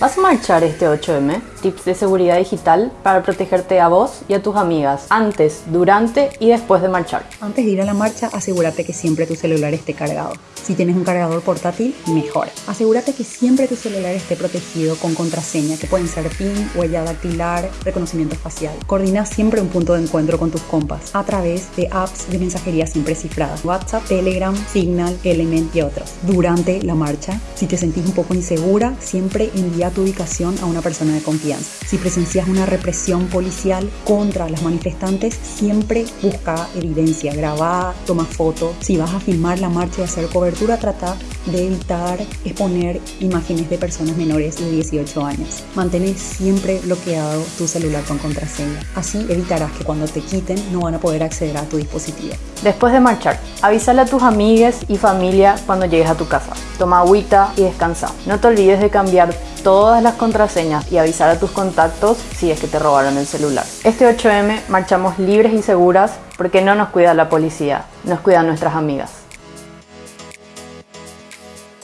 ¿Vas a marchar este 8M? Tips de seguridad digital para protegerte a vos y a tus amigas antes, durante y después de marchar. Antes de ir a la marcha, asegúrate que siempre tu celular esté cargado. Si tienes un cargador portátil, mejor. Asegúrate que siempre tu celular esté protegido con contraseña, que pueden ser PIN, huella dactilar, reconocimiento facial. Coordina siempre un punto de encuentro con tus compas a través de apps de mensajería siempre cifradas. WhatsApp, Telegram, Signal, Element y otros. Durante la marcha, si te sentís un poco insegura, siempre envía tu ubicación a una persona de confianza. Si presencias una represión policial contra las manifestantes, siempre busca evidencia, graba, toma fotos. Si vas a filmar la marcha y hacer cobertura, trata de evitar exponer imágenes de personas menores de 18 años. Mantén siempre bloqueado tu celular con contraseña. Así evitarás que cuando te quiten no van a poder acceder a tu dispositivo. Después de marchar, avísale a tus amigues y familia cuando llegues a tu casa. Toma agüita y descansa. No te olvides de cambiar todas las contraseñas y avisar a tus contactos si es que te robaron el celular. Este 8M marchamos libres y seguras porque no nos cuida la policía, nos cuidan nuestras amigas.